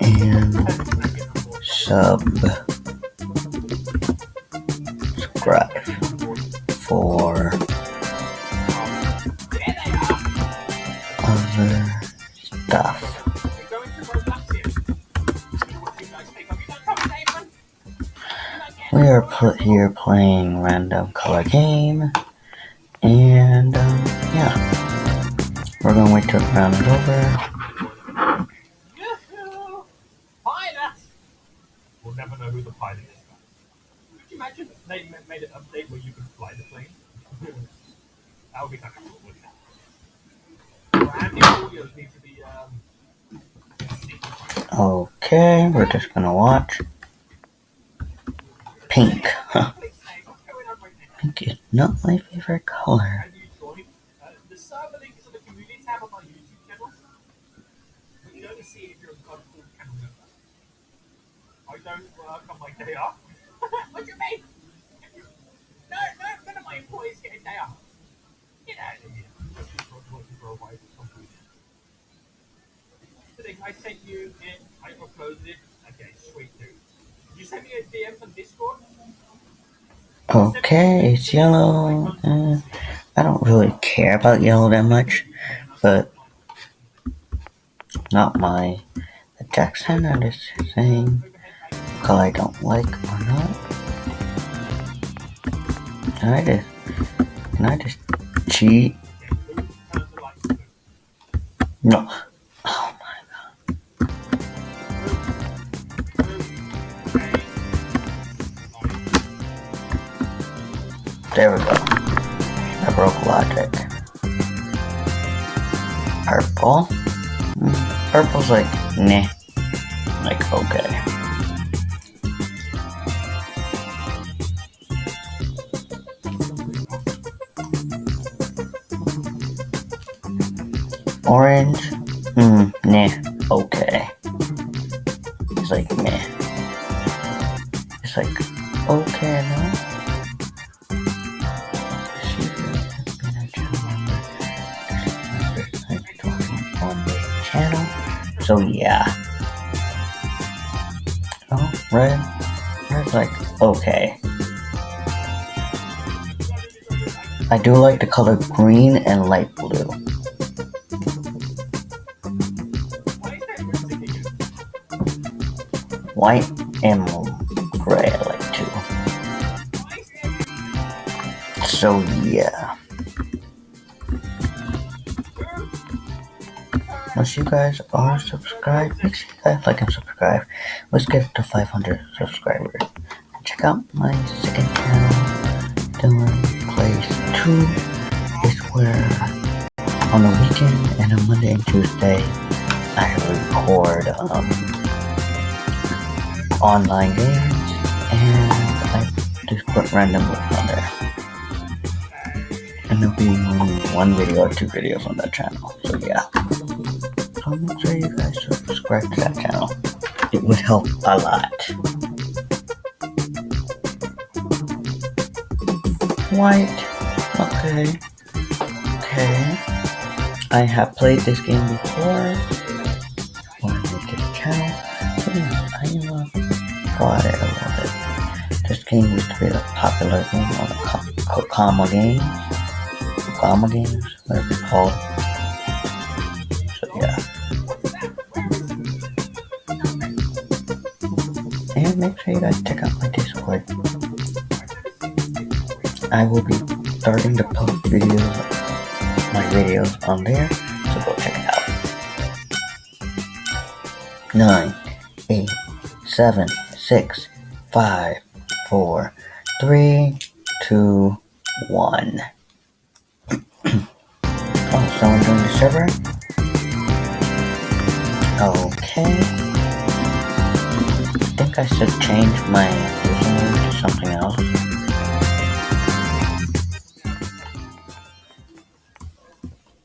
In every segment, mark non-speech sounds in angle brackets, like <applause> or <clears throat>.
And sub. Subscribe for other stuff. We are put here playing random color game, and um, yeah, we're gonna wait till the round is over. Pilot! We'll never know who the pilot is. Could you imagine they made an update where you could fly the plane? <laughs> that would be kind of cool, wouldn't it? And the audios need to be, um, Okay, we're just gonna watch. Pink, <laughs> huh? Pink not my favorite color joined? Uh, the server link is on the community tab on my YouTube channel. But you only see it if you're a God called channel member. I don't work on my day off. what do you mean? No, no, none of my employees get a day off. Get out of here. Just because I'm working for a rival company. The thing I sent you it, I uploaded it. Okay, sweet dude. You sent me a DM on Discord. Okay, it's yellow. Uh, I don't really care about yellow that much, but not my attack center. I'm saying color I don't like or not. Can I just can I just cheat? No. There we go. I broke logic. Purple. Mm, Purple's like nah. Like okay. Orange. Hmm. Nah. Okay. It's like meh. It's like okay now. So yeah. Oh, red. Red's like okay. I do like the color green and light blue. White and gray I like too. So yeah. You guys are subscribed, make sure you guys like and subscribe. Let's get to 500 subscribers. Check out my second channel, Dylan Plays 2. It's where on the weekend and on Monday and Tuesday I record um, online games and I just put random clips on there. And there'll be one video or two videos on that channel. So yeah. Make sure you guys subscribe to that channel. It would help a lot. White. Okay. Okay. I have played this game before. I made this channel. Yeah, I uh, got it a little bit. This game used to be a popular game on the Ko- Kokama games. Kokama games, whatever it's called. Make sure you guys check out my Discord. I will be starting to post videos, my videos on there, so go check it out. Nine, eight, seven, six, five, four, three, two, one. <clears throat> oh, someone joined the server? Okay. I think I should change my username to something else.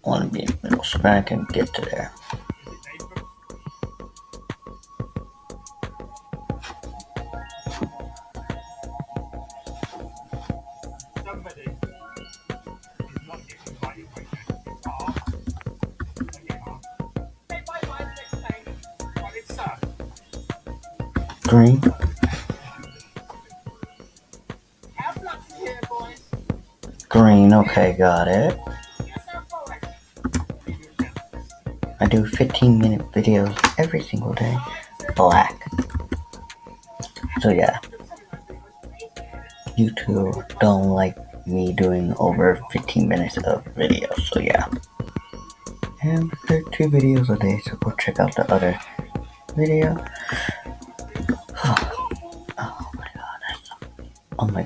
want to be in the middle so I can get to there. Green. Okay, got it. I do 15 minute videos every single day. Black. So yeah. YouTube don't like me doing over 15 minutes of videos, so yeah. And there are two videos a day, so go check out the other video.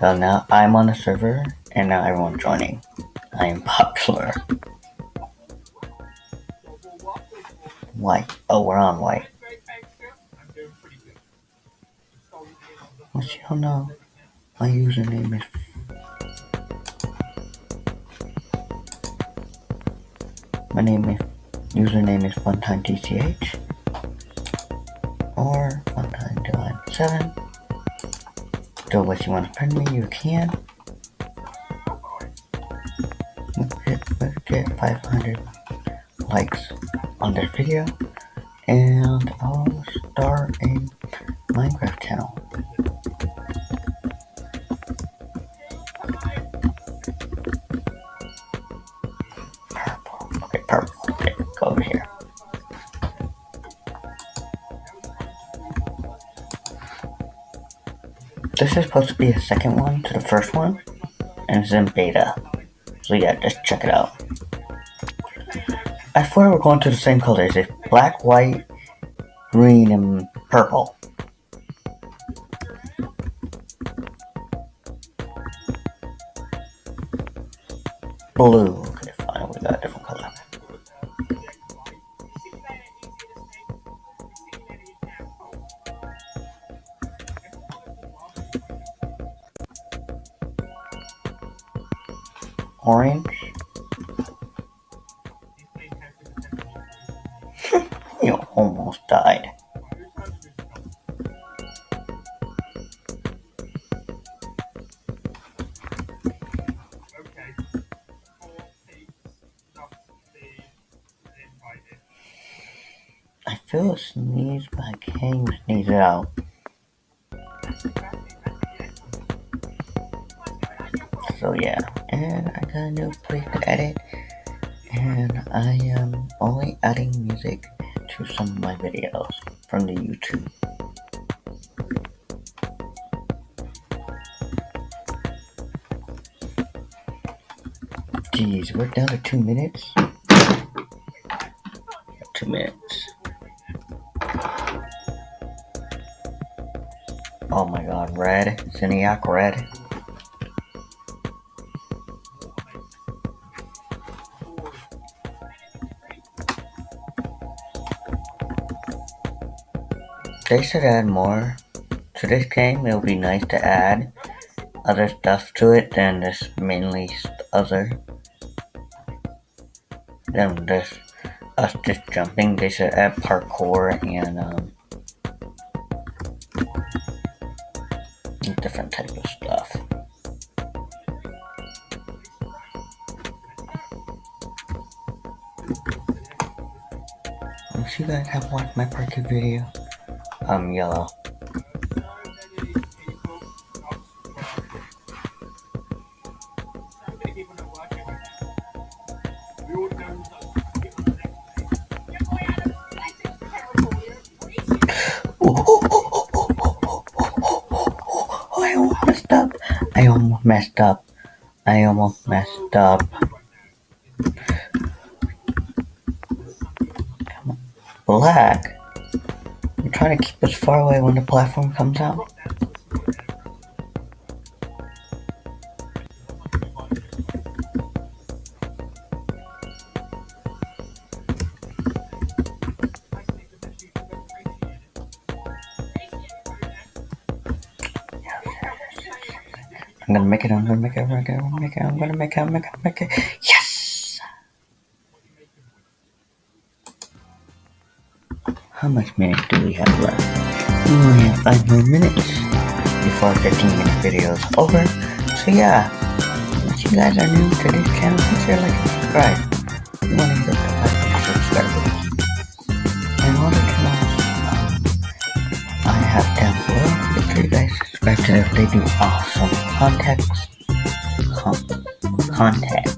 God, now I'm on the server and now everyone's joining. I am popular. White. Oh, we're on white. What you don't know, my username is my name is username is funtimetch or funtime7 so what you want to friend me you can. Let's get 500 likes on this video and I'll start a Minecraft channel this is supposed to be a second one to the first one and it's in beta so yeah just check it out I swear we're going to the same colors. It's black, white, green, and purple. Blue. Orange. <laughs> You almost died. I feel a sneeze, but I can't sneeze it out. So yeah, and I got a new place to edit, and I am only adding music to some of my videos from the YouTube. Jeez, we're down to two minutes. Two minutes. Oh my god, red. Zyniac red. They should add more to this game. It would be nice to add other stuff to it than this mainly other than this us just jumping. They should add parkour and um, different type of stuff. If you guys have watched my parkour video, I'm yellow. I almost messed up. I almost messed up. I almost messed up. Black. Trying to keep us far away when the platform comes out. I'm gonna make it, I'm gonna make it, I'm gonna make it, I'm gonna make it, I'm gonna make it, I'm gonna make it. Yes! How much minutes do we have left? We only have 5 more minutes before our 15 minute video is over. So yeah, if you guys are new to this channel, consider like and subscribe. You wanna hit the like and subscribe And in order to um, I have down below they do awesome context con- context.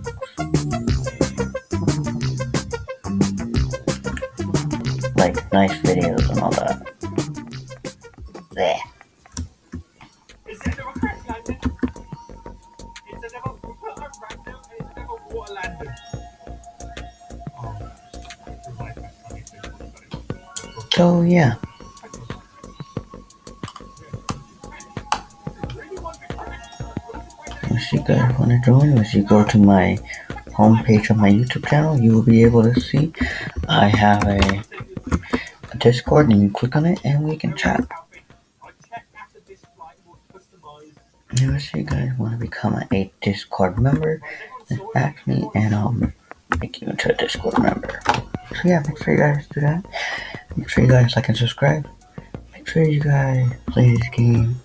So yeah, to crash? if you guys want to join, if you go to my homepage of my YouTube channel, you will be able to see I have a, a Discord, and you click on it, and we can chat. If you guys want to become a Discord member, then ask me, and I'll make you into a Discord member. So yeah, make sure you guys do that. Make sure you guys like and subscribe. Make sure you guys play this game.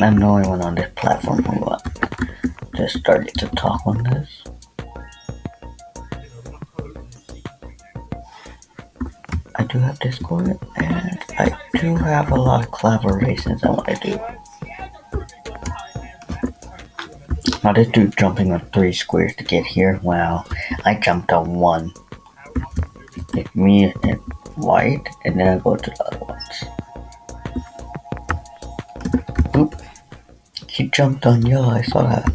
I'm the only one on this platform who uh, just started to talk on this. I do have Discord, and I do have a lot of collaborations I want to do. Now this dude jumping on three squares to get here. Wow, I jumped on one. It's me and white, and then I go to the other ones. Oop. He jumped on yellow, I saw that.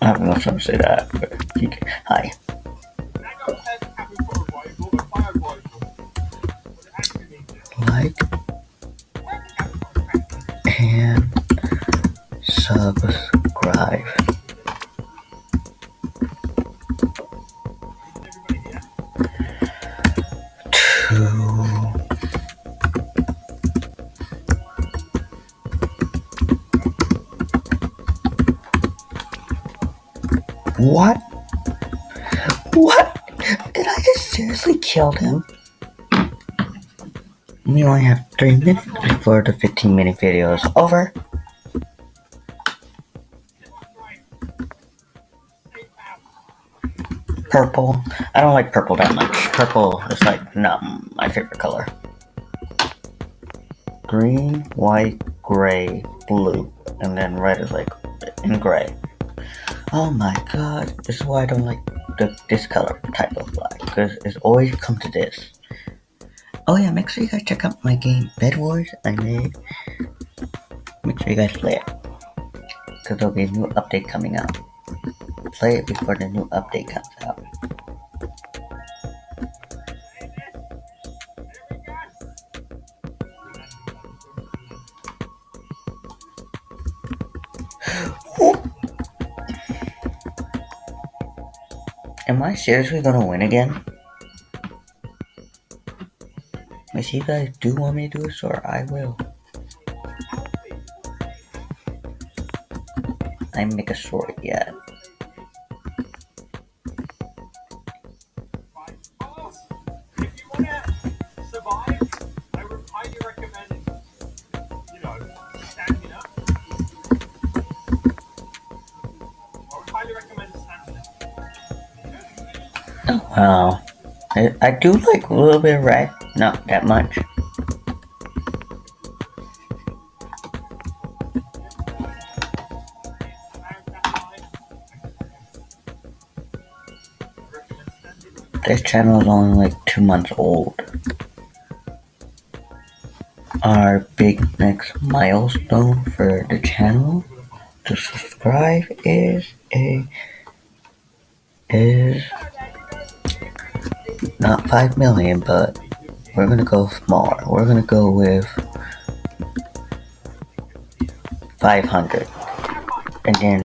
I don't know if I'm gonna say that, but he, hi. Subscribe. What? What? Did I just seriously kill him? We only have three minutes before the 15 minute video is over. Purple. I don't like purple that much. Purple is like not my favorite color. Green, white, gray, blue, and then red is like in gray. Oh my god, this is why I don't like the, this color type of black, because it's always come to this. Oh yeah, make sure you guys check out my game Bed Wars I made. Make sure you guys play it, because there'll be a new update coming out. Play it before the new update comes out. Am I seriously gonna win again? If you guys do want me to do this, or I will. I make a sword yet. Wow. I, I do like a little bit of red, not that much. This channel is only like two months old. Our big next milestone for the channel to subscribe is a is not five million, but we're gonna go smaller. We're gonna go with five hundred, and then